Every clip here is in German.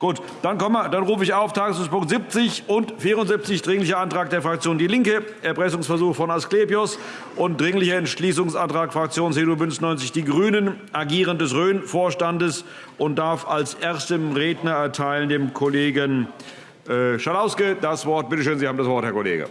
Gut, dann, kommen wir, dann rufe ich auf Tagesordnungspunkt 70 und 74 Dringlicher Antrag der Fraktion DIE LINKE, Erpressungsversuch von Asklepios und Dringlicher Entschließungsantrag Fraktion CDU BÜNDNIS 90 die GRÜNEN, Agieren des Rhön-Vorstandes und darf als erstem Redner erteilen dem Kollegen äh, Schalauske das Wort. Bitte schön, Sie haben das Wort, Herr Kollege.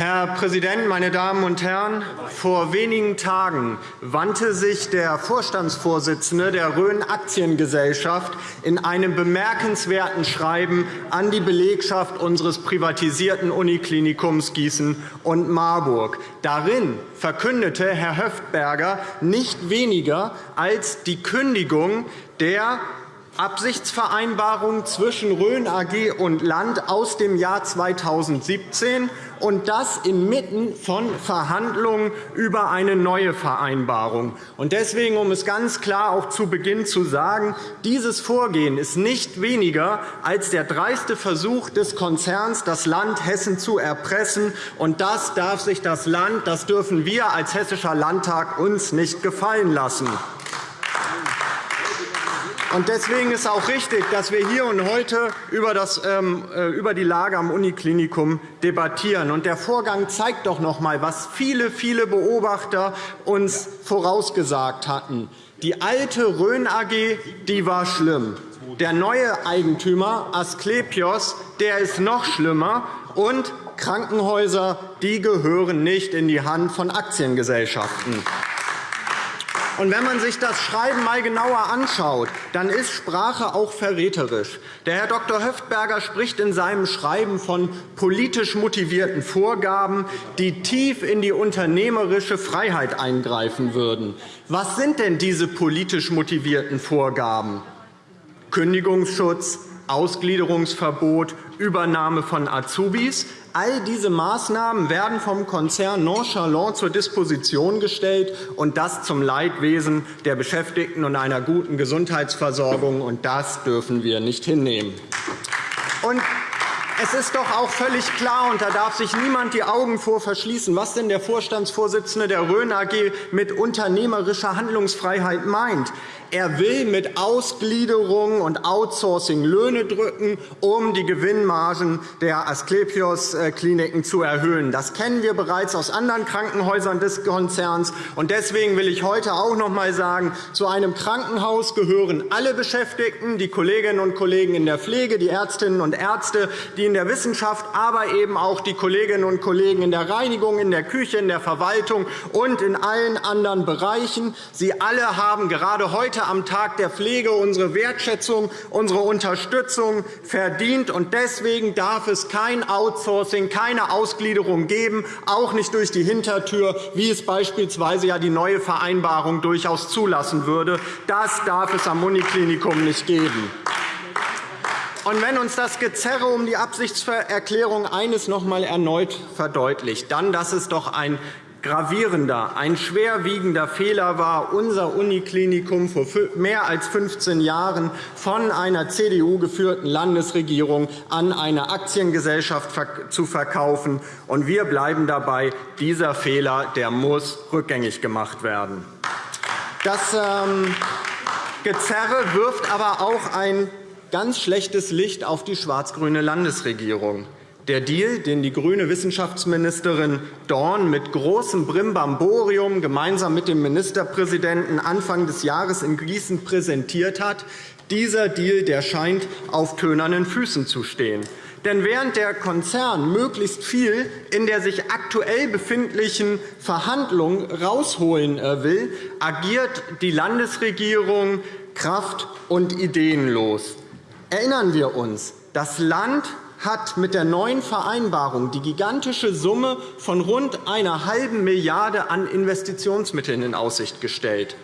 Herr Präsident, meine Damen und Herren! Vor wenigen Tagen wandte sich der Vorstandsvorsitzende der Rhön Aktiengesellschaft in einem bemerkenswerten Schreiben an die Belegschaft unseres privatisierten Uniklinikums Gießen und Marburg. Darin verkündete Herr Höftberger nicht weniger als die Kündigung der Absichtsvereinbarung zwischen Rhön AG und Land aus dem Jahr 2017 und das inmitten von Verhandlungen über eine neue Vereinbarung. Deswegen, um es ganz klar auch zu Beginn zu sagen, dieses Vorgehen ist nicht weniger als der dreiste Versuch des Konzerns, das Land Hessen zu erpressen. Und das darf sich das Land, das dürfen wir als Hessischer Landtag uns nicht gefallen lassen. Deswegen ist auch richtig, dass wir hier und heute ähm, äh, über die Lage am Uniklinikum debattieren. Der Vorgang zeigt doch noch einmal, was viele, viele Beobachter uns vorausgesagt hatten. Die alte Rhön AG die war schlimm. Der neue Eigentümer Asklepios der ist noch schlimmer. Und Krankenhäuser die gehören nicht in die Hand von Aktiengesellschaften. Und wenn man sich das Schreiben einmal genauer anschaut, dann ist Sprache auch verräterisch. Der Herr Dr. Höftberger spricht in seinem Schreiben von politisch motivierten Vorgaben, die tief in die unternehmerische Freiheit eingreifen würden. Was sind denn diese politisch motivierten Vorgaben? Kündigungsschutz, Ausgliederungsverbot, Übernahme von Azubis. All diese Maßnahmen werden vom Konzern nonchalant zur Disposition gestellt, und das zum Leidwesen der Beschäftigten und einer guten Gesundheitsversorgung. Und das dürfen wir nicht hinnehmen. Es ist doch auch völlig klar, und da darf sich niemand die Augen vor verschließen, was denn der Vorstandsvorsitzende der Rhön AG mit unternehmerischer Handlungsfreiheit meint. Er will mit Ausgliederung und Outsourcing Löhne drücken, um die Gewinnmargen der Asklepios-Kliniken zu erhöhen. Das kennen wir bereits aus anderen Krankenhäusern des Konzerns. Deswegen will ich heute auch noch einmal sagen, zu einem Krankenhaus gehören alle Beschäftigten, die Kolleginnen und Kollegen in der Pflege, die Ärztinnen und Ärzte, die in der Wissenschaft, aber eben auch die Kolleginnen und Kollegen in der Reinigung, in der Küche, in der Verwaltung und in allen anderen Bereichen. Sie alle haben gerade heute am Tag der Pflege unsere Wertschätzung, unsere Unterstützung verdient. Deswegen darf es kein Outsourcing, keine Ausgliederung geben, auch nicht durch die Hintertür, wie es beispielsweise ja die neue Vereinbarung durchaus zulassen würde. Das darf es am Uniklinikum nicht geben. Und wenn uns das Gezerre um die Absichtserklärung eines noch einmal erneut verdeutlicht, dann, dass es doch ein gravierender, ein schwerwiegender Fehler war, unser Uniklinikum vor mehr als 15 Jahren von einer CDU geführten Landesregierung an eine Aktiengesellschaft zu verkaufen. Und wir bleiben dabei, dieser Fehler der muss rückgängig gemacht werden. Das ähm, Gezerre wirft aber auch ein ganz schlechtes Licht auf die schwarz-grüne Landesregierung. Der Deal, den die grüne Wissenschaftsministerin Dorn mit großem Brimbamborium gemeinsam mit dem Ministerpräsidenten Anfang des Jahres in Gießen präsentiert hat, dieser Deal der scheint auf tönernen Füßen zu stehen. Denn während der Konzern möglichst viel in der sich aktuell befindlichen Verhandlung herausholen äh, will, agiert die Landesregierung kraft- und ideenlos. Erinnern wir uns, das Land hat mit der neuen Vereinbarung die gigantische Summe von rund einer halben Milliarde an Investitionsmitteln in Aussicht gestellt.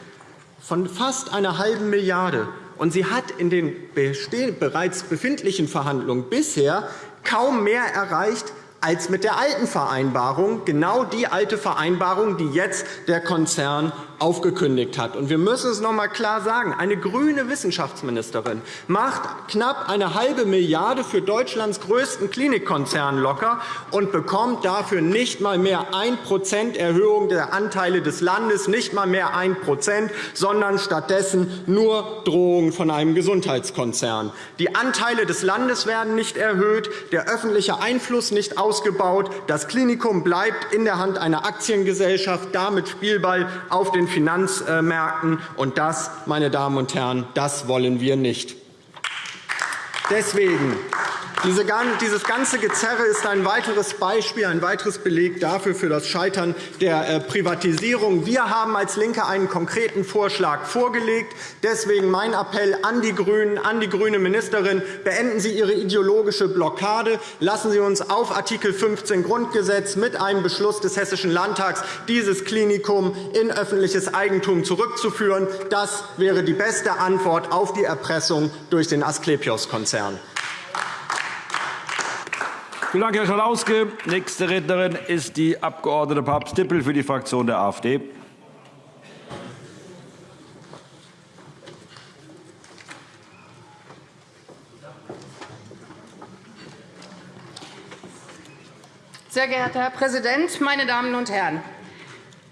Von fast einer halben Milliarde. Und sie hat in den bereits befindlichen Verhandlungen bisher kaum mehr erreicht als mit der alten Vereinbarung, genau die alte Vereinbarung, die jetzt der Konzern aufgekündigt hat. wir müssen es noch einmal klar sagen. Eine grüne Wissenschaftsministerin macht knapp eine halbe Milliarde für Deutschlands größten Klinikkonzern locker und bekommt dafür nicht einmal mehr 1% Erhöhung der Anteile des Landes, nicht einmal mehr 1% sondern stattdessen nur Drohungen von einem Gesundheitskonzern. Die Anteile des Landes werden nicht erhöht, der öffentliche Einfluss nicht ausgebaut. Das Klinikum bleibt in der Hand einer Aktiengesellschaft, damit Spielball auf den Finanzmärkten. Und das, meine Damen und Herren, das wollen wir nicht. Deswegen dieses ganze Gezerre ist ein weiteres Beispiel, ein weiteres Beleg dafür für das Scheitern der äh, Privatisierung. Wir haben als LINKE einen konkreten Vorschlag vorgelegt. Deswegen mein Appell an die GRÜNEN, an die grüne Ministerin. Beenden Sie Ihre ideologische Blockade. Lassen Sie uns auf Art. 15 Grundgesetz mit einem Beschluss des Hessischen Landtags dieses Klinikum in öffentliches Eigentum zurückzuführen. Das wäre die beste Antwort auf die Erpressung durch den Asklepios-Konzern. Vielen Dank, Herr Schalauske. Nächste Rednerin ist die Abg. Papst-Dippel für die Fraktion der AfD. Sehr geehrter Herr Präsident, meine Damen und Herren!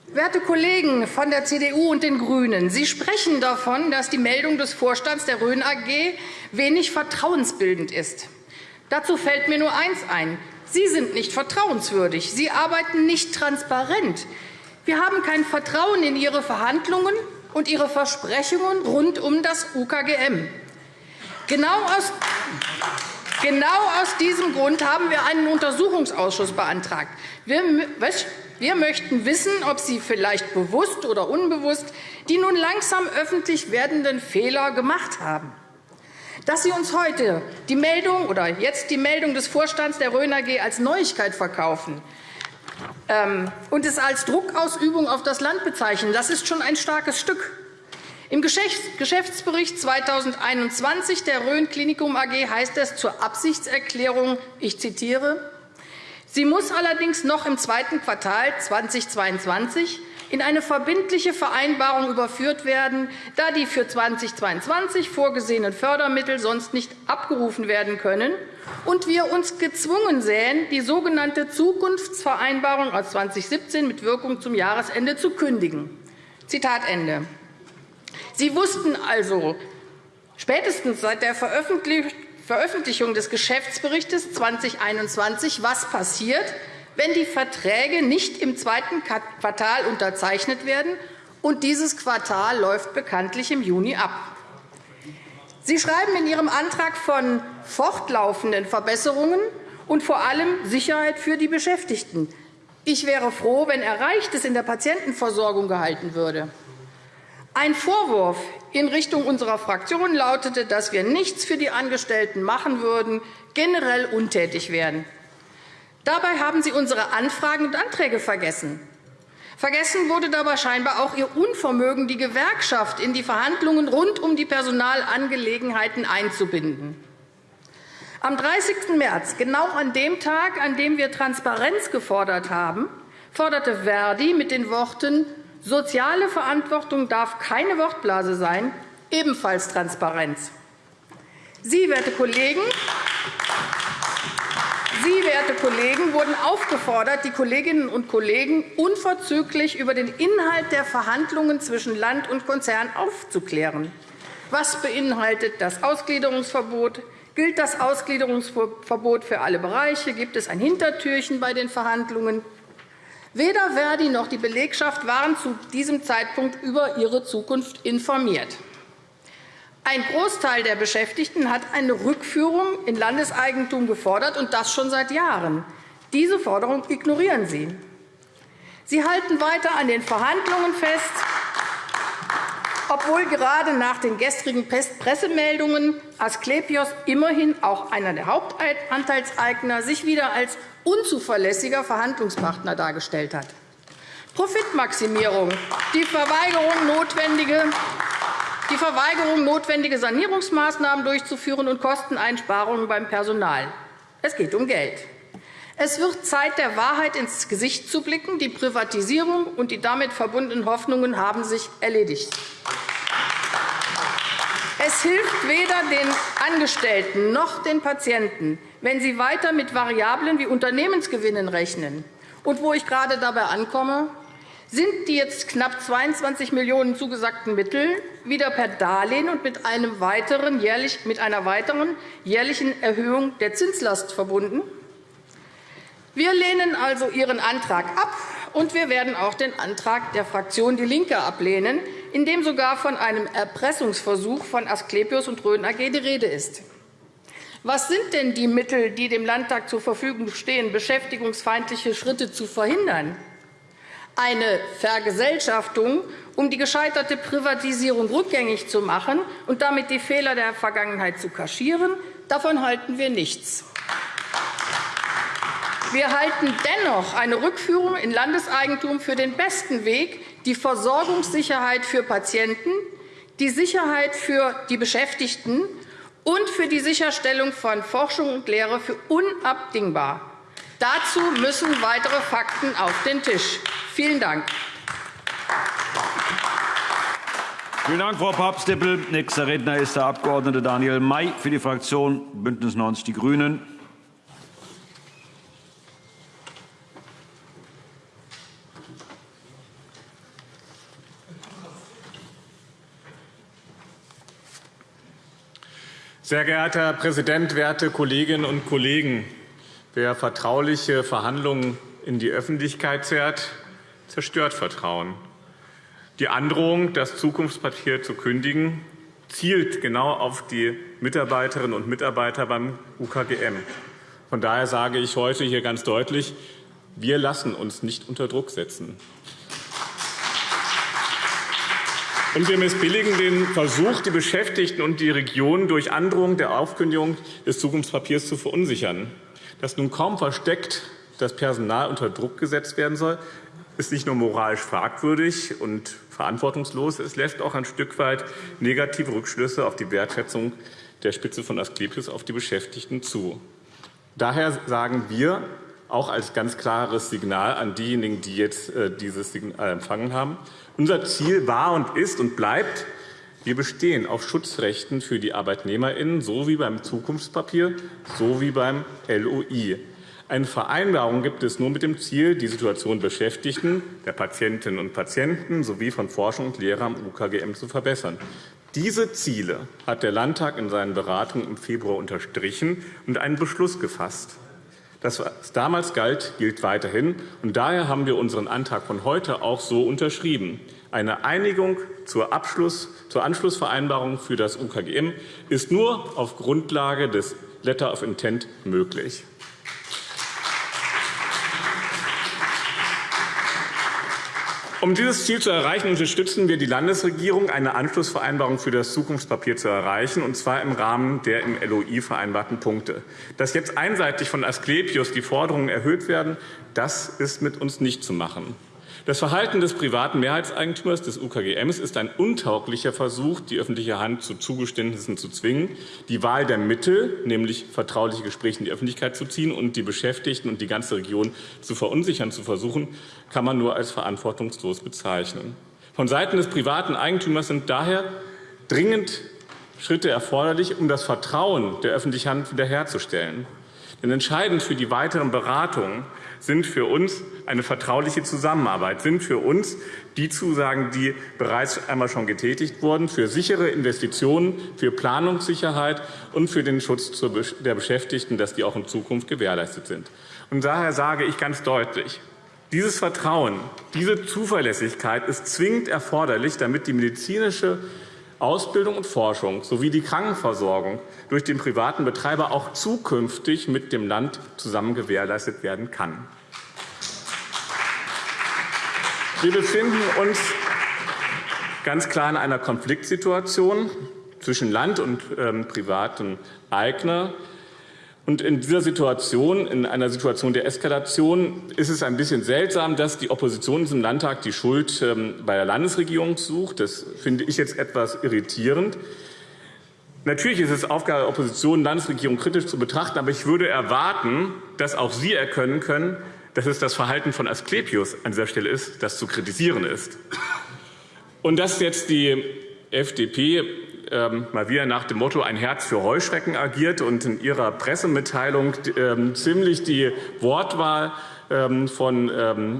Werte Kollegen von der CDU und den GRÜNEN, Sie sprechen davon, dass die Meldung des Vorstands der Rhön AG wenig vertrauensbildend ist. Dazu fällt mir nur eins ein. Sie sind nicht vertrauenswürdig. Sie arbeiten nicht transparent. Wir haben kein Vertrauen in Ihre Verhandlungen und Ihre Versprechungen rund um das UKGM. Genau aus, genau aus diesem Grund haben wir einen Untersuchungsausschuss beantragt. Wir möchten wissen, ob Sie vielleicht bewusst oder unbewusst die nun langsam öffentlich werdenden Fehler gemacht haben. Dass Sie uns heute die Meldung oder jetzt die Meldung des Vorstands der Rhön AG als Neuigkeit verkaufen ähm, und es als Druckausübung auf das Land bezeichnen, das ist schon ein starkes Stück. Im Geschäftsbericht 2021 der Rhön Klinikum AG heißt es zur Absichtserklärung, ich zitiere, Sie muss allerdings noch im zweiten Quartal 2022 in eine verbindliche Vereinbarung überführt werden, da die für 2022 vorgesehenen Fördermittel sonst nicht abgerufen werden können und wir uns gezwungen sähen, die sogenannte Zukunftsvereinbarung aus 2017 mit Wirkung zum Jahresende zu kündigen. Zitat Ende. Sie wussten also spätestens seit der Veröffentlichung des Geschäftsberichts 2021, was passiert, wenn die Verträge nicht im zweiten Quartal unterzeichnet werden, und dieses Quartal läuft bekanntlich im Juni ab. Sie schreiben in Ihrem Antrag von fortlaufenden Verbesserungen und vor allem Sicherheit für die Beschäftigten. Ich wäre froh, wenn Erreichtes in der Patientenversorgung gehalten würde. Ein Vorwurf in Richtung unserer Fraktion lautete, dass wir nichts für die Angestellten machen würden, generell untätig wären. Dabei haben Sie unsere Anfragen und Anträge vergessen. Vergessen wurde dabei scheinbar auch Ihr Unvermögen, die Gewerkschaft in die Verhandlungen rund um die Personalangelegenheiten einzubinden. Am 30. März, genau an dem Tag, an dem wir Transparenz gefordert haben, forderte Verdi mit den Worten Soziale Verantwortung darf keine Wortblase sein, ebenfalls Transparenz. Sie, werte Kollegen, Sie, werte Kollegen, wurden aufgefordert, die Kolleginnen und Kollegen unverzüglich über den Inhalt der Verhandlungen zwischen Land und Konzern aufzuklären. Was beinhaltet das Ausgliederungsverbot? Gilt das Ausgliederungsverbot für alle Bereiche? Gibt es ein Hintertürchen bei den Verhandlungen? Weder Verdi noch die Belegschaft waren zu diesem Zeitpunkt über ihre Zukunft informiert. Ein Großteil der Beschäftigten hat eine Rückführung in Landeseigentum gefordert, und das schon seit Jahren. Diese Forderung ignorieren Sie. Sie halten weiter an den Verhandlungen fest, obwohl gerade nach den gestrigen Pressemeldungen Asklepios immerhin auch einer der Hauptanteilseigner sich wieder als unzuverlässiger Verhandlungspartner dargestellt hat. Profitmaximierung, die Verweigerung notwendige die Verweigerung, notwendige Sanierungsmaßnahmen durchzuführen und Kosteneinsparungen beim Personal. Es geht um Geld. Es wird Zeit, der Wahrheit ins Gesicht zu blicken. Die Privatisierung und die damit verbundenen Hoffnungen haben sich erledigt. Es hilft weder den Angestellten noch den Patienten, wenn sie weiter mit Variablen wie Unternehmensgewinnen rechnen. Und wo ich gerade dabei ankomme, sind die jetzt knapp 22 Millionen € zugesagten Mittel wieder per Darlehen und mit, einem weiteren jährlich, mit einer weiteren jährlichen Erhöhung der Zinslast verbunden? Wir lehnen also Ihren Antrag ab, und wir werden auch den Antrag der Fraktion DIE LINKE ablehnen, in dem sogar von einem Erpressungsversuch von Asklepios und Rhön AG die Rede ist. Was sind denn die Mittel, die dem Landtag zur Verfügung stehen, beschäftigungsfeindliche Schritte zu verhindern? Eine Vergesellschaftung, um die gescheiterte Privatisierung rückgängig zu machen und damit die Fehler der Vergangenheit zu kaschieren, davon halten wir nichts. Wir halten dennoch eine Rückführung in Landeseigentum für den besten Weg, die Versorgungssicherheit für Patienten, die Sicherheit für die Beschäftigten und für die Sicherstellung von Forschung und Lehre für unabdingbar. Dazu müssen weitere Fakten auf den Tisch. Vielen Dank. Vielen Dank, Frau Papst-Dippel. Nächster Redner ist der Abg. Daniel May für die Fraktion BÜNDNIS 90 die GRÜNEN. Sehr geehrter Herr Präsident, werte Kolleginnen und Kollegen! Wer vertrauliche Verhandlungen in die Öffentlichkeit zerrt, zerstört Vertrauen. Die Androhung, das Zukunftspapier zu kündigen, zielt genau auf die Mitarbeiterinnen und Mitarbeiter beim UKGM. Von daher sage ich heute hier ganz deutlich, wir lassen uns nicht unter Druck setzen. Und wir missbilligen den Versuch, die Beschäftigten und die Region durch Androhung der Aufkündigung des Zukunftspapiers zu verunsichern. Dass nun kaum versteckt das Personal unter Druck gesetzt werden soll, ist nicht nur moralisch fragwürdig und verantwortungslos, es lässt auch ein Stück weit negative Rückschlüsse auf die Wertschätzung der Spitze von Asklepios auf die Beschäftigten zu. Daher sagen wir, auch als ganz klares Signal an diejenigen, die jetzt äh, dieses Signal empfangen haben, unser Ziel war und ist und bleibt, wir bestehen auf Schutzrechten für die ArbeitnehmerInnen, so wie beim Zukunftspapier, so wie beim LOI. Eine Vereinbarung gibt es nur mit dem Ziel, die Situation der Beschäftigten, der Patientinnen und Patienten sowie von Forschung und Lehre am UKGM zu verbessern. Diese Ziele hat der Landtag in seinen Beratungen im Februar unterstrichen und einen Beschluss gefasst. Das, was damals galt, gilt weiterhin. Und daher haben wir unseren Antrag von heute auch so unterschrieben. Eine Einigung zur, Abschluss, zur Anschlussvereinbarung für das UKGM ist nur auf Grundlage des Letter of Intent möglich. Um dieses Ziel zu erreichen, unterstützen wir die Landesregierung, eine Anschlussvereinbarung für das Zukunftspapier zu erreichen, und zwar im Rahmen der im LOI vereinbarten Punkte. Dass jetzt einseitig von Asklepios die Forderungen erhöht werden, das ist mit uns nicht zu machen. Das Verhalten des privaten Mehrheitseigentümers des UKGMs ist ein untauglicher Versuch, die öffentliche Hand zu Zugeständnissen zu zwingen, die Wahl der Mittel, nämlich vertrauliche Gespräche in die Öffentlichkeit zu ziehen und die Beschäftigten und die ganze Region zu verunsichern zu versuchen, kann man nur als verantwortungslos bezeichnen. Von Seiten des privaten Eigentümers sind daher dringend Schritte erforderlich, um das Vertrauen der öffentlichen Hand wiederherzustellen. Denn entscheidend für die weiteren Beratungen sind für uns eine vertrauliche Zusammenarbeit, sind für uns die Zusagen, die bereits einmal schon getätigt wurden, für sichere Investitionen, für Planungssicherheit und für den Schutz der Beschäftigten, dass die auch in Zukunft gewährleistet sind. Und daher sage ich ganz deutlich, dieses Vertrauen, diese Zuverlässigkeit ist zwingend erforderlich, damit die medizinische Ausbildung und Forschung sowie die Krankenversorgung durch den privaten Betreiber auch zukünftig mit dem Land zusammen gewährleistet werden kann. Wir befinden uns ganz klar in einer Konfliktsituation zwischen Land und ähm, privaten Eigner. Und in dieser Situation, in einer Situation der Eskalation, ist es ein bisschen seltsam, dass die Opposition in diesem Landtag die Schuld ähm, bei der Landesregierung sucht. Das finde ich jetzt etwas irritierend. Natürlich ist es Aufgabe der Opposition, Landesregierung kritisch zu betrachten, aber ich würde erwarten, dass auch Sie erkennen können, dass es das Verhalten von Asklepios an dieser Stelle ist, das zu kritisieren ist. Und dass jetzt die FDP ähm, mal wieder nach dem Motto ein Herz für Heuschrecken agiert und in ihrer Pressemitteilung ähm, ziemlich die Wortwahl ähm, von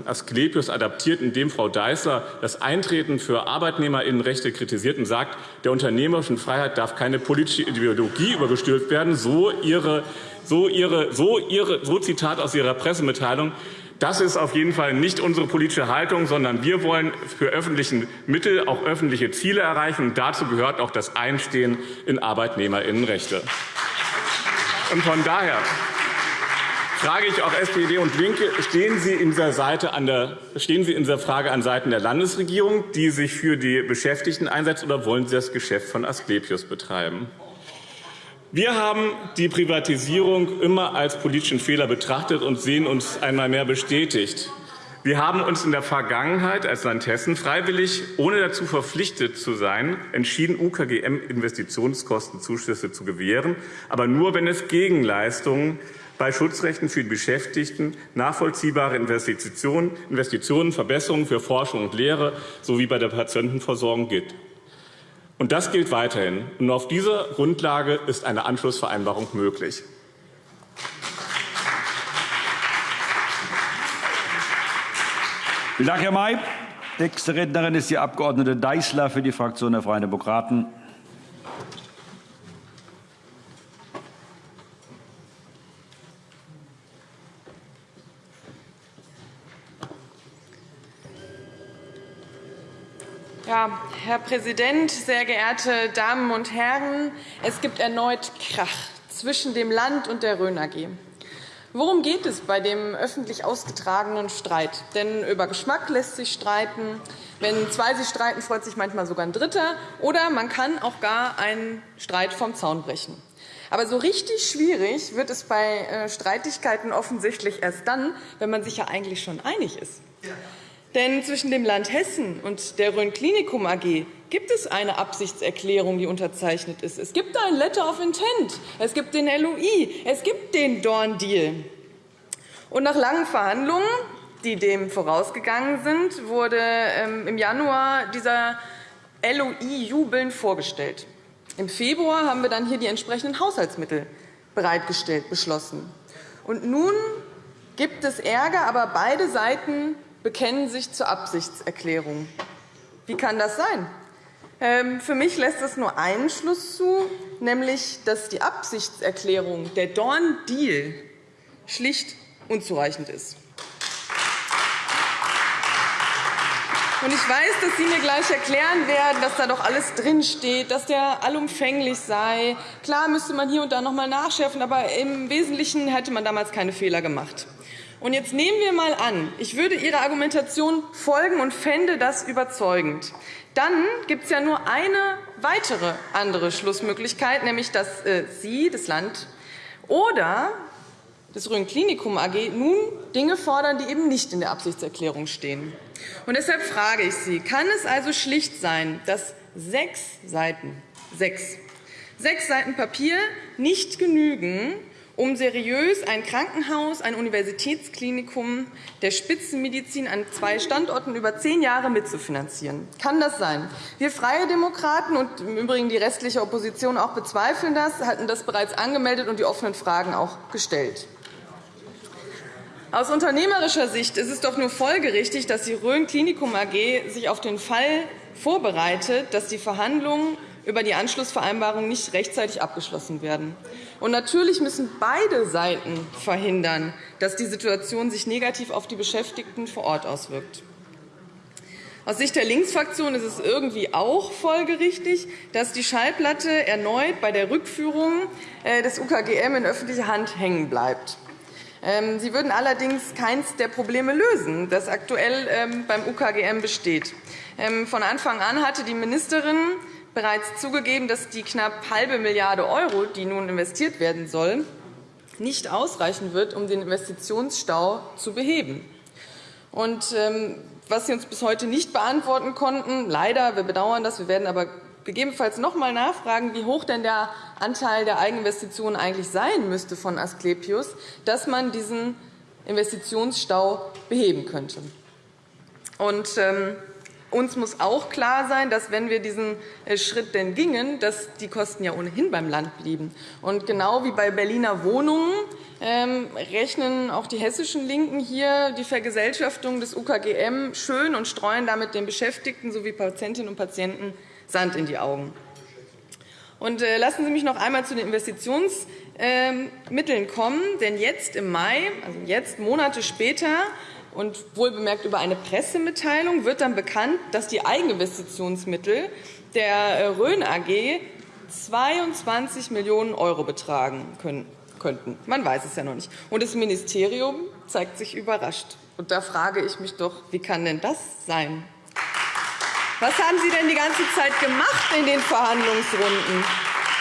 Asklepios adaptiert, indem Frau Deißler das Eintreten für Arbeitnehmerinnenrechte kritisiert und sagt, der unternehmerischen Freiheit darf keine politische Ideologie übergestülpt werden, so ihre, so ihre, so ihre, so Zitat aus ihrer Pressemitteilung. Das ist auf jeden Fall nicht unsere politische Haltung, sondern wir wollen für öffentliche Mittel auch öffentliche Ziele erreichen. Und dazu gehört auch das Einstehen in Arbeitnehmerinnenrechte. Und von daher frage ich auch SPD und LINKE, stehen Sie in dieser, Seite an der, stehen Sie in dieser Frage an Seiten der Landesregierung, die sich für die Beschäftigten einsetzt, oder wollen Sie das Geschäft von Asklepios betreiben? Wir haben die Privatisierung immer als politischen Fehler betrachtet und sehen uns einmal mehr bestätigt. Wir haben uns in der Vergangenheit als Land Hessen freiwillig, ohne dazu verpflichtet zu sein, entschieden, UKGM-Investitionskostenzuschüsse zu gewähren, aber nur, wenn es Gegenleistungen bei Schutzrechten für die Beschäftigten nachvollziehbare Investitionen, Investitionen, Verbesserungen für Forschung und Lehre sowie bei der Patientenversorgung gibt. Und das gilt weiterhin. Und auf dieser Grundlage ist eine Anschlussvereinbarung möglich. Vielen Dank, Herr May. Nächste Rednerin ist die Abg. Deißler für die Fraktion der Freien Demokraten. Herr Präsident, sehr geehrte Damen und Herren! Es gibt erneut Krach zwischen dem Land und der Rhön AG. Worum geht es bei dem öffentlich ausgetragenen Streit? Denn über Geschmack lässt sich streiten. Wenn zwei sich streiten, freut sich manchmal sogar ein Dritter. Oder man kann auch gar einen Streit vom Zaun brechen. Aber so richtig schwierig wird es bei äh, Streitigkeiten offensichtlich erst dann, wenn man sich ja eigentlich schon einig ist. Denn zwischen dem Land Hessen und der Rhön Klinikum AG gibt es eine Absichtserklärung, die unterzeichnet ist. Es gibt ein Letter of Intent, es gibt den LOI, es gibt den Dorn-Deal. Nach langen Verhandlungen, die dem vorausgegangen sind, wurde ähm, im Januar dieser LOI jubelnd vorgestellt. Im Februar haben wir dann hier die entsprechenden Haushaltsmittel bereitgestellt beschlossen. Und nun gibt es Ärger, aber beide Seiten bekennen sich zur Absichtserklärung. Wie kann das sein? Ähm, für mich lässt es nur einen Schluss zu, nämlich dass die Absichtserklärung, der Dorn-Deal, schlicht unzureichend ist. Und ich weiß, dass Sie mir gleich erklären werden, dass da doch alles drinsteht, dass der allumfänglich sei. Klar müsste man hier und da noch einmal nachschärfen, aber im Wesentlichen hätte man damals keine Fehler gemacht. Und jetzt nehmen wir mal an, ich würde Ihrer Argumentation folgen und fände das überzeugend. Dann gibt es ja nur eine weitere andere Schlussmöglichkeit, nämlich dass äh, Sie, das Land oder das Rhön Klinikum AG nun Dinge fordern, die eben nicht in der Absichtserklärung stehen. Und deshalb frage ich Sie, kann es also schlicht sein, dass sechs Seiten, sechs, sechs Seiten Papier nicht genügen, um seriös ein Krankenhaus, ein Universitätsklinikum der Spitzenmedizin an zwei Standorten über zehn Jahre mitzufinanzieren. Kann das sein? Wir Freie Demokraten und im Übrigen die restliche Opposition auch bezweifeln das, hatten das bereits angemeldet und die offenen Fragen auch gestellt. Aus unternehmerischer Sicht ist es doch nur folgerichtig, dass die Rhön Klinikum AG sich auf den Fall vorbereitet, dass die Verhandlungen über die Anschlussvereinbarung nicht rechtzeitig abgeschlossen werden. Und natürlich müssen beide Seiten verhindern, dass die Situation sich negativ auf die Beschäftigten vor Ort auswirkt. Aus Sicht der Linksfraktion ist es irgendwie auch folgerichtig, dass die Schallplatte erneut bei der Rückführung äh, des UKGM in öffentlicher Hand hängen bleibt. Ähm, sie würden allerdings keines der Probleme lösen, das aktuell ähm, beim UKGM besteht. Ähm, von Anfang an hatte die Ministerin bereits zugegeben, dass die knapp halbe Milliarde €, die nun investiert werden soll, nicht ausreichen wird, um den Investitionsstau zu beheben. Was Sie uns bis heute nicht beantworten konnten, leider, wir bedauern das, wir werden aber gegebenenfalls noch einmal nachfragen, wie hoch denn der Anteil der Eigeninvestitionen eigentlich sein müsste von Asklepios, dass man diesen Investitionsstau beheben könnte. Und, ähm, uns muss auch klar sein, dass, wenn wir diesen äh, Schritt denn gingen, dass die Kosten ja ohnehin beim Land blieben. Und genau wie bei Berliner Wohnungen ähm, rechnen auch die hessischen LINKEN hier die Vergesellschaftung des UKGM schön und streuen damit den Beschäftigten sowie Patientinnen und Patienten Sand in die Augen. Und äh, lassen Sie mich noch einmal zu den Investitionsmitteln kommen. Denn jetzt im Mai, also jetzt Monate später, und wohlbemerkt über eine Pressemitteilung wird dann bekannt, dass die Eigeninvestitionsmittel der äh, Rhön AG 22 Millionen € betragen könnten. Man weiß es ja noch nicht. Und das Ministerium zeigt sich überrascht. Und da frage ich mich doch, wie kann denn das sein? Was haben Sie denn die ganze Zeit gemacht in den Verhandlungsrunden?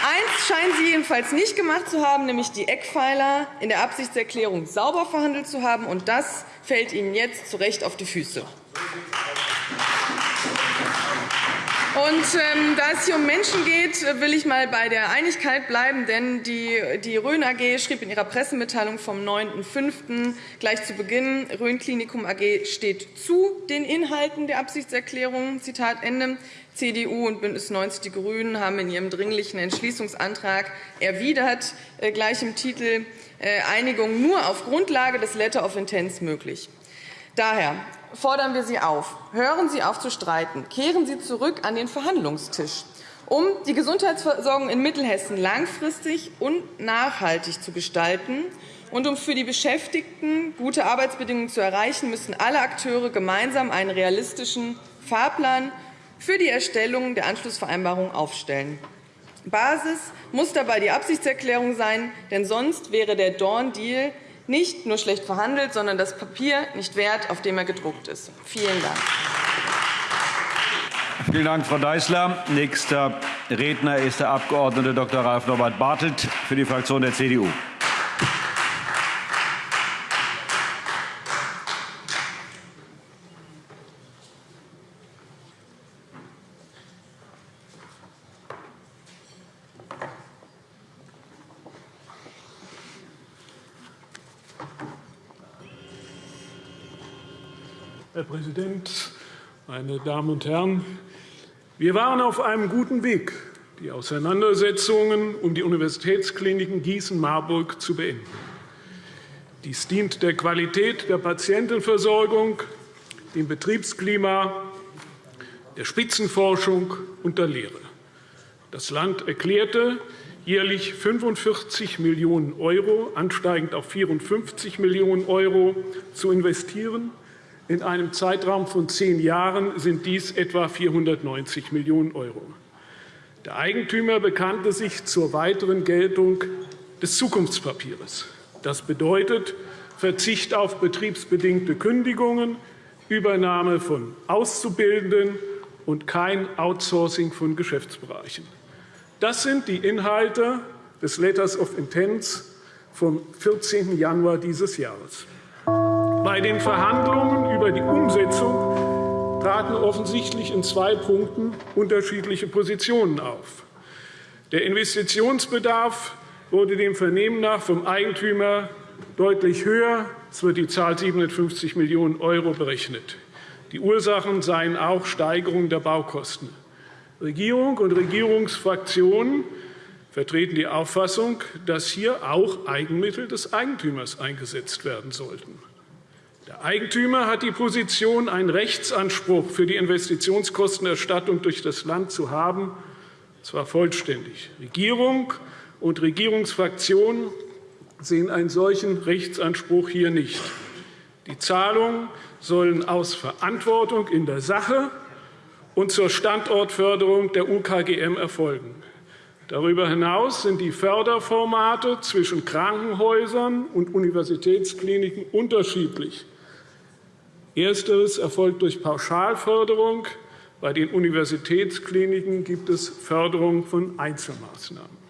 Eins scheinen Sie jedenfalls nicht gemacht zu haben, nämlich die Eckpfeiler in der Absichtserklärung sauber verhandelt zu haben. Und das fällt Ihnen jetzt zu Recht auf die Füße. Und, ähm, da es hier um Menschen geht, will ich mal bei der Einigkeit bleiben. Denn die, die Rhön AG schrieb in ihrer Pressemitteilung vom 9.5. gleich zu Beginn, Rhön Klinikum AG steht zu den Inhalten der Absichtserklärung. Zitat Ende. CDU und BÜNDNIS 90 die GRÜNEN haben in ihrem Dringlichen Entschließungsantrag erwidert, äh, gleich im Titel äh, Einigung nur auf Grundlage des Letter of Intents möglich. Daher fordern wir Sie auf, hören Sie auf zu streiten, kehren Sie zurück an den Verhandlungstisch, um die Gesundheitsversorgung in Mittelhessen langfristig und nachhaltig zu gestalten. Und um für die Beschäftigten gute Arbeitsbedingungen zu erreichen, müssen alle Akteure gemeinsam einen realistischen Fahrplan für die Erstellung der Anschlussvereinbarung aufstellen. Basis muss dabei die Absichtserklärung sein, denn sonst wäre der Dorn-Deal nicht nur schlecht verhandelt, sondern das Papier nicht wert, auf dem er gedruckt ist. Vielen Dank. Vielen Dank, Frau Deißler. Nächster Redner ist der Abg. Dr. Ralf Norbert Bartelt für die Fraktion der CDU. Herr Präsident, meine Damen und Herren! Wir waren auf einem guten Weg, die Auseinandersetzungen um die Universitätskliniken Gießen-Marburg zu beenden. Dies dient der Qualität der Patientenversorgung, dem Betriebsklima, der Spitzenforschung und der Lehre. Das Land erklärte, jährlich 45 Millionen €, ansteigend auf 54 Millionen € zu investieren in einem Zeitraum von zehn Jahren sind dies etwa 490 Millionen €. Der Eigentümer bekannte sich zur weiteren Geltung des Zukunftspapiers. Das bedeutet Verzicht auf betriebsbedingte Kündigungen, Übernahme von Auszubildenden und kein Outsourcing von Geschäftsbereichen. Das sind die Inhalte des Letters of Intents vom 14. Januar dieses Jahres. Bei den Verhandlungen über die Umsetzung traten offensichtlich in zwei Punkten unterschiedliche Positionen auf. Der Investitionsbedarf wurde dem Vernehmen nach vom Eigentümer deutlich höher. Es wird die Zahl 750 Millionen € berechnet. Die Ursachen seien auch Steigerung der Baukosten. Regierung und Regierungsfraktionen vertreten die Auffassung, dass hier auch Eigenmittel des Eigentümers eingesetzt werden sollten. Der Eigentümer hat die Position, einen Rechtsanspruch für die Investitionskostenerstattung durch das Land zu haben, zwar vollständig. Regierung und Regierungsfraktionen sehen einen solchen Rechtsanspruch hier nicht. Die Zahlungen sollen aus Verantwortung in der Sache und zur Standortförderung der UKGM erfolgen. Darüber hinaus sind die Förderformate zwischen Krankenhäusern und Universitätskliniken unterschiedlich. Ersteres erfolgt durch Pauschalförderung. Bei den Universitätskliniken gibt es Förderung von Einzelmaßnahmen.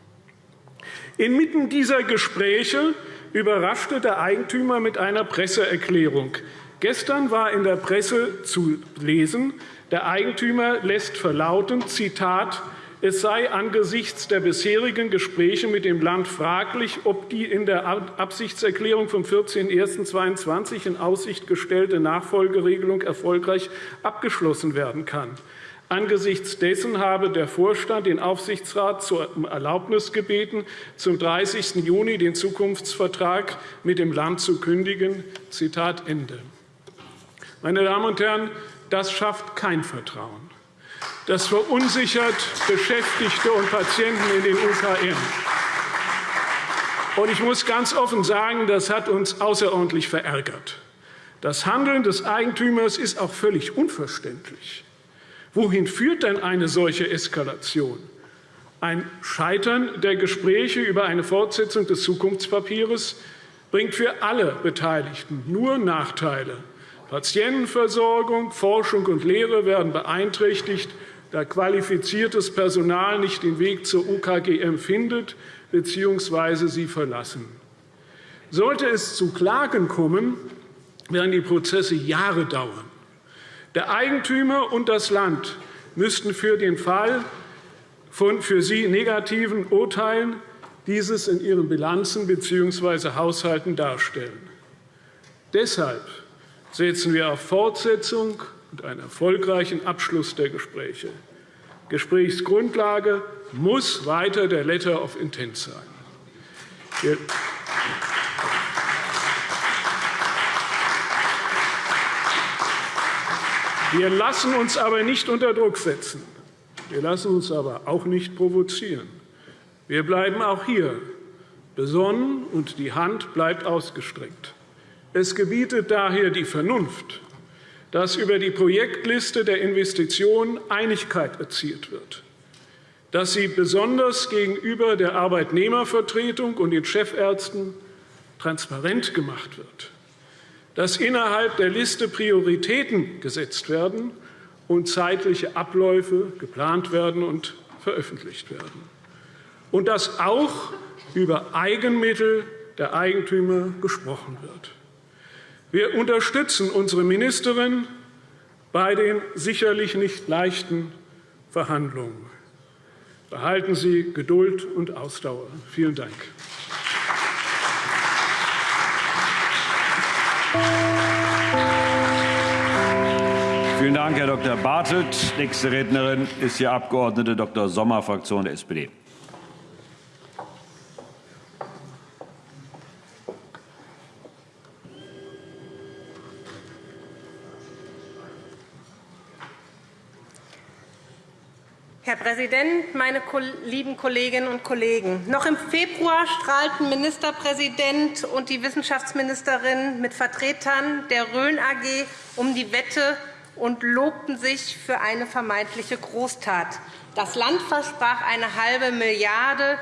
Inmitten dieser Gespräche überraschte der Eigentümer mit einer Presseerklärung. Gestern war in der Presse zu lesen, der Eigentümer lässt verlauten, Zitat, es sei angesichts der bisherigen Gespräche mit dem Land fraglich, ob die in der Absichtserklärung vom 14.01.2022 in Aussicht gestellte Nachfolgeregelung erfolgreich abgeschlossen werden kann. Angesichts dessen habe der Vorstand den Aufsichtsrat zur Erlaubnis gebeten, zum 30. Juni den Zukunftsvertrag mit dem Land zu kündigen. Zitat Ende. Meine Damen und Herren, das schafft kein Vertrauen. Das verunsichert Beschäftigte und Patienten in den UKM. Und ich muss ganz offen sagen, das hat uns außerordentlich verärgert. Das Handeln des Eigentümers ist auch völlig unverständlich. Wohin führt denn eine solche Eskalation? Ein Scheitern der Gespräche über eine Fortsetzung des Zukunftspapiers bringt für alle Beteiligten nur Nachteile. Patientenversorgung, Forschung und Lehre werden beeinträchtigt, da qualifiziertes Personal nicht den Weg zur UKGM findet bzw. sie verlassen. Sollte es zu Klagen kommen, werden die Prozesse Jahre dauern. Der Eigentümer und das Land müssten für den Fall von für sie negativen Urteilen dieses in ihren Bilanzen bzw. Haushalten darstellen. Deshalb setzen wir auf Fortsetzung und einen erfolgreichen Abschluss der Gespräche. Gesprächsgrundlage muss weiter der Letter of Intent sein. Wir lassen uns aber nicht unter Druck setzen. Wir lassen uns aber auch nicht provozieren. Wir bleiben auch hier besonnen, und die Hand bleibt ausgestreckt. Es gebietet daher die Vernunft, dass über die Projektliste der Investitionen Einigkeit erzielt wird, dass sie besonders gegenüber der Arbeitnehmervertretung und den Chefärzten transparent gemacht wird, dass innerhalb der Liste Prioritäten gesetzt werden und zeitliche Abläufe geplant werden und veröffentlicht werden, und dass auch über Eigenmittel der Eigentümer gesprochen wird. Wir unterstützen unsere Ministerin bei den sicherlich nicht leichten Verhandlungen. Behalten Sie Geduld und Ausdauer. Vielen Dank. Vielen Dank, Herr Dr. Bartelt. Nächste Rednerin ist die Abg. Dr. Sommer, Fraktion der SPD. Herr Präsident, meine lieben Kolleginnen und Kollegen! Noch im Februar strahlten Ministerpräsident und die Wissenschaftsministerin mit Vertretern der Rhön AG um die Wette und lobten sich für eine vermeintliche Großtat. Das Land versprach eine halbe Milliarde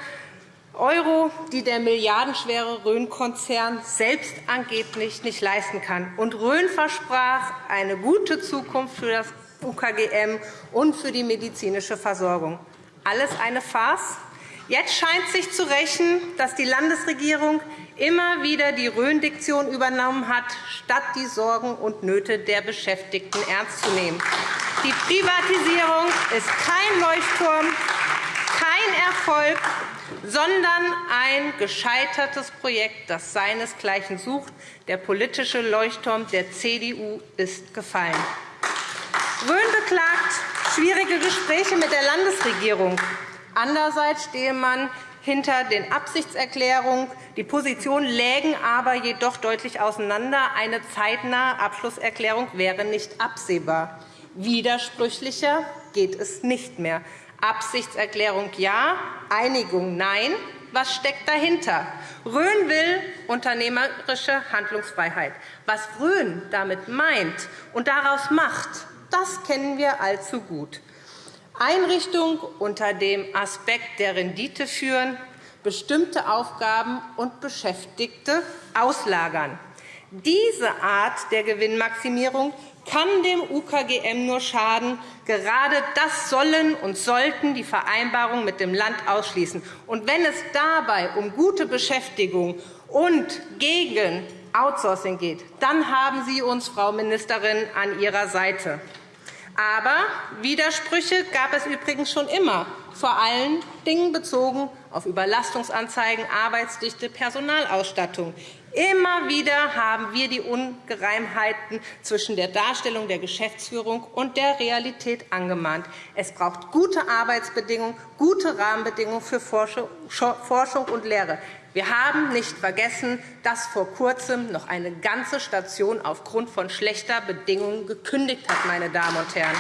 Euro, die der milliardenschwere Rhön-Konzern selbst angeblich nicht leisten kann. Und Rhön versprach eine gute Zukunft für das UKGM und für die medizinische Versorgung. Alles eine Farce? Jetzt scheint sich zu rächen, dass die Landesregierung immer wieder die Rhön-Diktion übernommen hat, statt die Sorgen und Nöte der Beschäftigten ernst zu nehmen. Die Privatisierung ist kein Leuchtturm, kein Erfolg, sondern ein gescheitertes Projekt, das seinesgleichen sucht. Der politische Leuchtturm der CDU ist gefallen. Rhön beklagt schwierige Gespräche mit der Landesregierung. Andererseits stehe man hinter den Absichtserklärungen. Die Positionen lägen aber jedoch deutlich auseinander. Eine zeitnahe Abschlusserklärung wäre nicht absehbar. Widersprüchlicher geht es nicht mehr. Absichtserklärung ja, Einigung nein. Was steckt dahinter? Rhön will unternehmerische Handlungsfreiheit. Was Rhön damit meint und daraus macht, das kennen wir allzu gut. Einrichtung unter dem Aspekt der Rendite führen, bestimmte Aufgaben und Beschäftigte auslagern. Diese Art der Gewinnmaximierung kann dem UKGM nur schaden. Gerade das sollen und sollten die Vereinbarungen mit dem Land ausschließen. Und wenn es dabei um gute Beschäftigung und gegen Outsourcing geht, dann haben Sie uns, Frau Ministerin, an Ihrer Seite. Aber Widersprüche gab es übrigens schon immer, vor allen Dingen bezogen auf Überlastungsanzeigen, Arbeitsdichte, Personalausstattung. Immer wieder haben wir die Ungereimheiten zwischen der Darstellung der Geschäftsführung und der Realität angemahnt. Es braucht gute Arbeitsbedingungen, gute Rahmenbedingungen für Forschung und Lehre. Wir haben nicht vergessen, dass vor Kurzem noch eine ganze Station aufgrund von schlechter Bedingungen gekündigt hat. Meine Damen und Herren.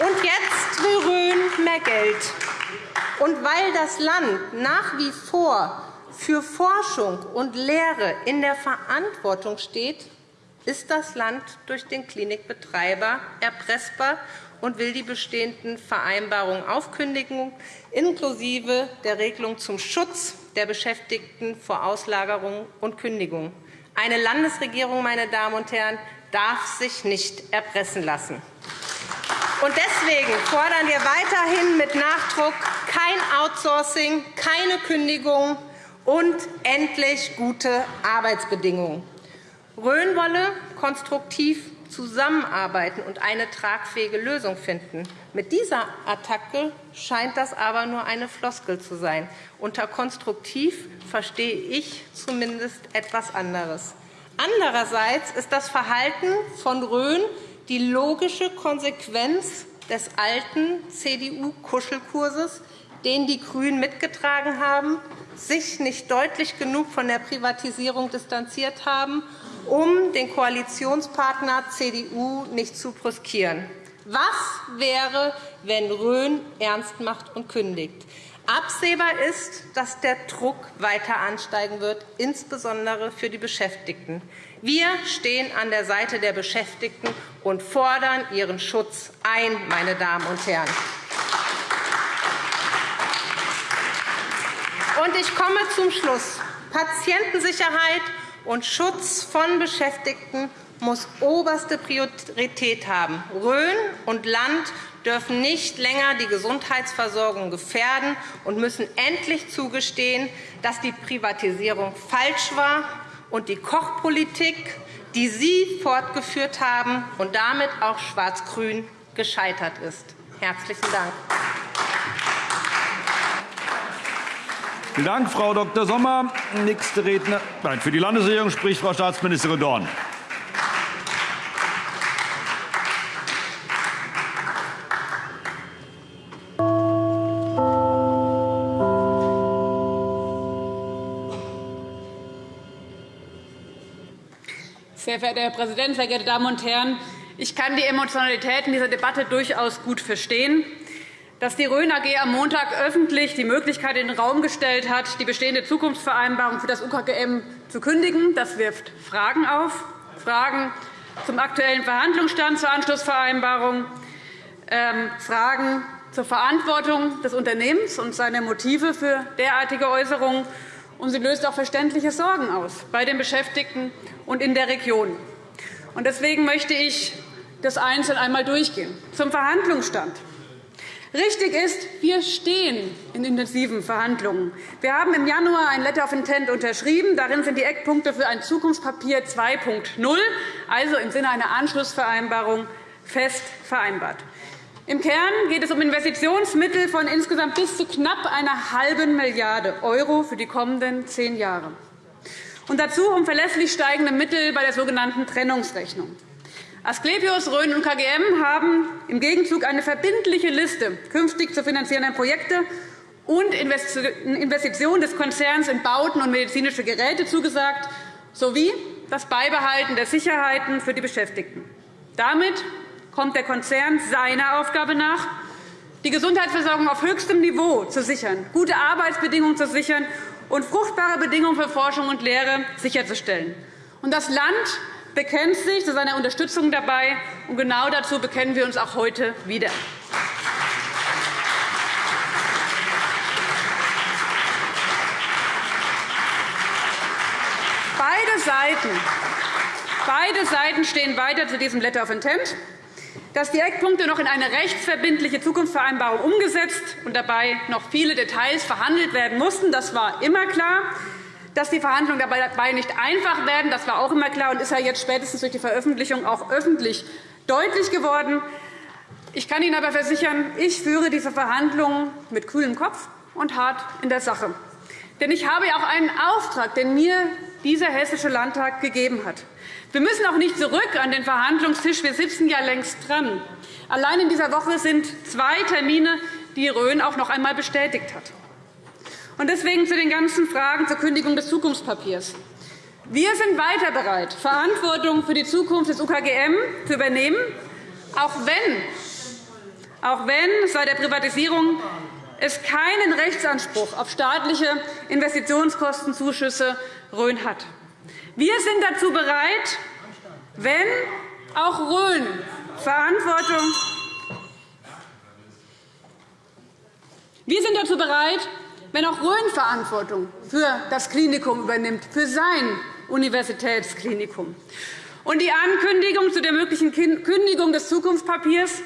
Und jetzt Rhön mehr Geld. Und weil das Land nach wie vor für Forschung und Lehre in der Verantwortung steht, ist das Land durch den Klinikbetreiber erpressbar und will die bestehenden Vereinbarungen aufkündigen, inklusive der Regelung zum Schutz der Beschäftigten vor Auslagerung und Kündigung. Eine Landesregierung, meine Damen und Herren, darf sich nicht erpressen lassen. Und deswegen fordern wir weiterhin mit Nachdruck kein Outsourcing, keine Kündigung, und endlich gute Arbeitsbedingungen. Rhön wolle konstruktiv zusammenarbeiten und eine tragfähige Lösung finden. Mit dieser Attacke scheint das aber nur eine Floskel zu sein. Unter konstruktiv verstehe ich zumindest etwas anderes. Andererseits ist das Verhalten von Rhön die logische Konsequenz des alten CDU-Kuschelkurses, den die GRÜNEN mitgetragen haben sich nicht deutlich genug von der Privatisierung distanziert haben, um den Koalitionspartner CDU nicht zu brüskieren. Was wäre, wenn Rhön ernst macht und kündigt? Absehbar ist, dass der Druck weiter ansteigen wird, insbesondere für die Beschäftigten. Wir stehen an der Seite der Beschäftigten und fordern ihren Schutz ein, meine Damen und Herren. Und ich komme zum Schluss. Patientensicherheit und Schutz von Beschäftigten muss oberste Priorität haben. Rhön und Land dürfen nicht länger die Gesundheitsversorgung gefährden und müssen endlich zugestehen, dass die Privatisierung falsch war und die Kochpolitik, die Sie fortgeführt haben und damit auch Schwarz-Grün gescheitert ist. – Herzlichen Dank. Vielen Dank, Frau Dr. Sommer. Nächste Redner, nein, für die Landesregierung spricht Frau Staatsministerin Dorn. Sehr verehrter Herr Präsident, sehr geehrte Damen und Herren! Ich kann die Emotionalität in dieser Debatte durchaus gut verstehen dass die Rhön AG am Montag öffentlich die Möglichkeit in den Raum gestellt hat, die bestehende Zukunftsvereinbarung für das UKGM zu kündigen. Das wirft Fragen auf, Fragen zum aktuellen Verhandlungsstand zur Anschlussvereinbarung, ähm, Fragen zur Verantwortung des Unternehmens und seiner Motive für derartige Äußerungen. Und sie löst auch verständliche Sorgen aus bei den Beschäftigten und in der Region. Deswegen möchte ich das einzeln einmal durchgehen. Zum Verhandlungsstand. Richtig ist, wir stehen in intensiven Verhandlungen. Wir haben im Januar ein Letter of Intent unterschrieben. Darin sind die Eckpunkte für ein Zukunftspapier 2.0, also im Sinne einer Anschlussvereinbarung, fest vereinbart. Im Kern geht es um Investitionsmittel von insgesamt bis zu knapp einer halben Milliarde € für die kommenden zehn Jahre. Und dazu um verlässlich steigende Mittel bei der sogenannten Trennungsrechnung. Asklepios, Rhön und KGM haben im Gegenzug eine verbindliche Liste künftig zu finanzierender Projekte und Investitionen des Konzerns in Bauten und medizinische Geräte zugesagt, sowie das Beibehalten der Sicherheiten für die Beschäftigten. Damit kommt der Konzern seiner Aufgabe nach, die Gesundheitsversorgung auf höchstem Niveau zu sichern, gute Arbeitsbedingungen zu sichern und fruchtbare Bedingungen für Forschung und Lehre sicherzustellen. Das Land bekennt sich zu seiner Unterstützung dabei. Und genau dazu bekennen wir uns auch heute wieder. Beide Seiten, beide Seiten stehen weiter zu diesem Letter of Intent, dass die Eckpunkte noch in eine rechtsverbindliche Zukunftsvereinbarung umgesetzt und dabei noch viele Details verhandelt werden mussten. Das war immer klar. Dass die Verhandlungen dabei nicht einfach werden, das war auch immer klar und ist ja jetzt spätestens durch die Veröffentlichung auch öffentlich deutlich geworden. Ich kann Ihnen aber versichern, ich führe diese Verhandlungen mit kühlem Kopf und hart in der Sache. Denn ich habe ja auch einen Auftrag, den mir dieser Hessische Landtag gegeben hat. Wir müssen auch nicht zurück an den Verhandlungstisch. Wir sitzen ja längst dran. Allein in dieser Woche sind zwei Termine, die Rhön auch noch einmal bestätigt hat. Und deswegen zu den ganzen Fragen zur Kündigung des Zukunftspapiers. Wir sind weiter bereit, Verantwortung für die Zukunft des UKGM zu übernehmen, auch wenn, auch wenn seit der Privatisierung es keinen Rechtsanspruch auf staatliche Investitionskostenzuschüsse Rhön hat. Wir sind dazu bereit, wenn auch Rhön Verantwortung wir sind dazu bereit, wenn auch Rhön Verantwortung für das Klinikum übernimmt, für sein Universitätsklinikum. Und die Ankündigung zu der möglichen Kündigung des Zukunftspapiers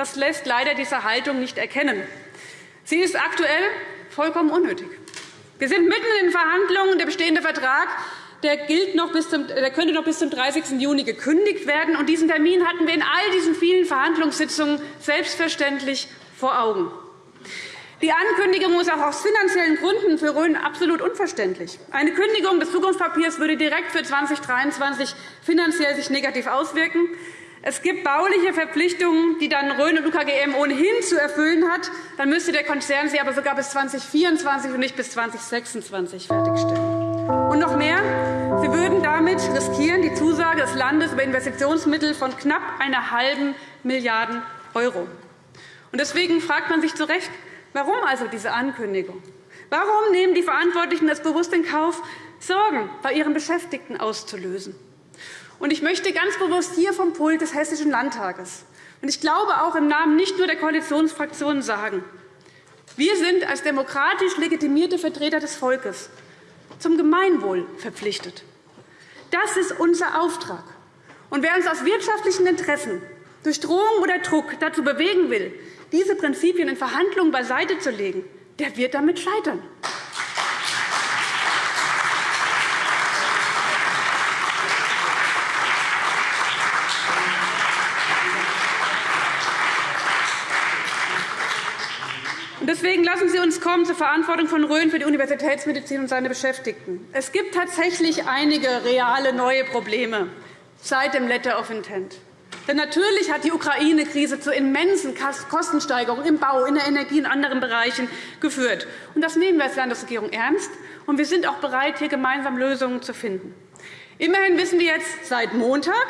das lässt leider diese Haltung nicht erkennen. Sie ist aktuell vollkommen unnötig. Wir sind mitten in den Verhandlungen. Der bestehende Vertrag der, gilt noch bis zum, der könnte noch bis zum 30. Juni gekündigt werden. Und diesen Termin hatten wir in all diesen vielen Verhandlungssitzungen selbstverständlich vor Augen. Die Ankündigung ist auch aus finanziellen Gründen für Rhön absolut unverständlich. Eine Kündigung des Zukunftspapiers würde direkt für 2023 finanziell sich negativ auswirken. Es gibt bauliche Verpflichtungen, die dann Rhön und UKGM ohnehin zu erfüllen hat. Dann müsste der Konzern sie aber sogar bis 2024 und nicht bis 2026 fertigstellen. Und noch mehr. Sie würden damit riskieren die Zusage des Landes über Investitionsmittel von knapp einer halben Milliarde €. Deswegen fragt man sich zu Recht, warum also diese Ankündigung? Warum nehmen die Verantwortlichen es bewusst in Kauf, Sorgen bei ihren Beschäftigten auszulösen? Ich möchte ganz bewusst hier vom Pult des Hessischen Landtages und ich glaube auch im Namen nicht nur der Koalitionsfraktionen sagen, wir sind als demokratisch legitimierte Vertreter des Volkes zum Gemeinwohl verpflichtet. Das ist unser Auftrag. Und wer uns aus wirtschaftlichen Interessen durch Drohung oder Druck dazu bewegen will, diese Prinzipien in Verhandlungen beiseite zu legen, der wird damit scheitern. Deswegen lassen Sie uns kommen zur Verantwortung von Rhön für die Universitätsmedizin und seine Beschäftigten. Es gibt tatsächlich einige reale neue Probleme seit dem Letter of Intent. Denn natürlich hat die Ukraine-Krise zu immensen Kostensteigerungen im Bau, in der Energie und anderen Bereichen geführt. Das nehmen wir als Landesregierung ernst, und wir sind auch bereit, hier gemeinsam Lösungen zu finden. Immerhin wissen wir jetzt seit Montag,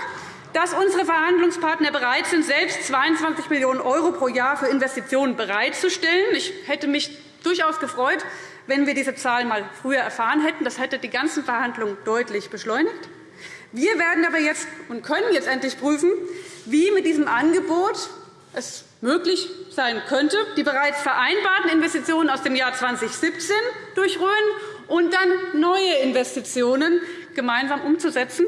dass unsere Verhandlungspartner bereit sind, selbst 22 Millionen € pro Jahr für Investitionen bereitzustellen. Ich hätte mich durchaus gefreut, wenn wir diese Zahl mal früher erfahren hätten. Das hätte die ganzen Verhandlungen deutlich beschleunigt. Wir werden aber jetzt und können jetzt endlich prüfen, wie mit diesem Angebot es möglich sein könnte, die bereits vereinbarten Investitionen aus dem Jahr 2017 durch Rhön und dann neue Investitionen gemeinsam umzusetzen.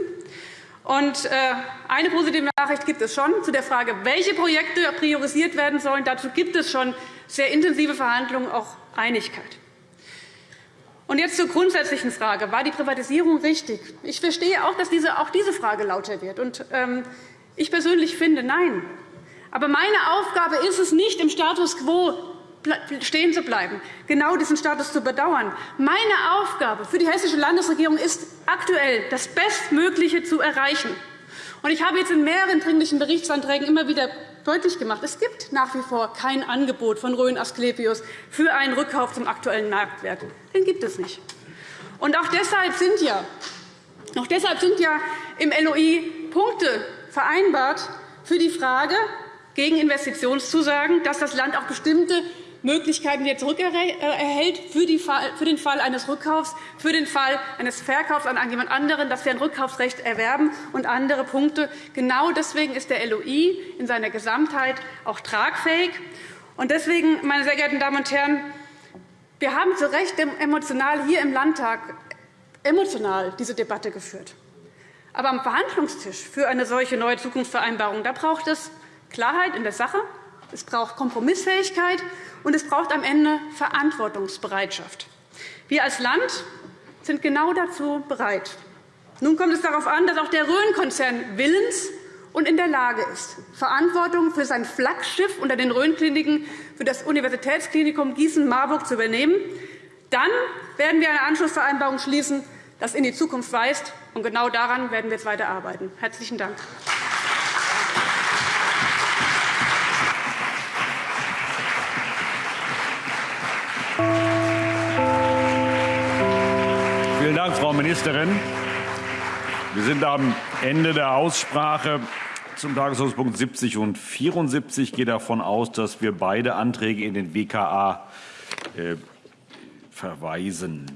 Äh, eine positive Nachricht gibt es schon zu der Frage, welche Projekte priorisiert werden sollen. Dazu gibt es schon sehr intensive Verhandlungen, auch Einigkeit. Und jetzt zur grundsätzlichen Frage. War die Privatisierung richtig? Ich verstehe auch, dass diese, auch diese Frage lauter wird. Und, ähm, ich persönlich finde, nein. Aber meine Aufgabe ist es nicht, im Status quo stehen zu bleiben, genau diesen Status zu bedauern. Meine Aufgabe für die Hessische Landesregierung ist aktuell, das Bestmögliche zu erreichen. Ich habe jetzt in mehreren Dringlichen Berichtsanträgen immer wieder deutlich gemacht, es gibt nach wie vor kein Angebot von Rhön Asklepios für einen Rückkauf zum aktuellen Marktwert. Den gibt es nicht. Und auch deshalb sind ja, auch deshalb sind ja im LOI Punkte vereinbart für die Frage gegen Investitionszusagen, dass das Land auch bestimmte Möglichkeiten wieder zurückerhält für den Fall eines Rückkaufs, für den Fall eines Verkaufs an jemand anderen, dass wir ein Rückkaufsrecht erwerben und andere Punkte. Genau deswegen ist der LOI in seiner Gesamtheit auch tragfähig. Deswegen, meine sehr geehrten Damen und Herren, wir haben zu Recht emotional hier im Landtag emotional diese Debatte geführt. Aber am Verhandlungstisch für eine solche neue Zukunftsvereinbarung da braucht es Klarheit in der Sache, es braucht Kompromissfähigkeit, und es braucht am Ende Verantwortungsbereitschaft. Wir als Land sind genau dazu bereit. Nun kommt es darauf an, dass auch der Rhön-Konzern willens und in der Lage ist, Verantwortung für sein Flaggschiff unter den Rhön-Kliniken für das Universitätsklinikum Gießen-Marburg zu übernehmen, dann werden wir eine Anschlussvereinbarung schließen, das in die Zukunft weist. Und genau daran werden wir jetzt weiterarbeiten. Herzlichen Dank. Dank, Frau Ministerin. Wir sind am Ende der Aussprache zum Tagesordnungspunkt 70 und 74. Ich gehe davon aus, dass wir beide Anträge in den WKA äh, verweisen.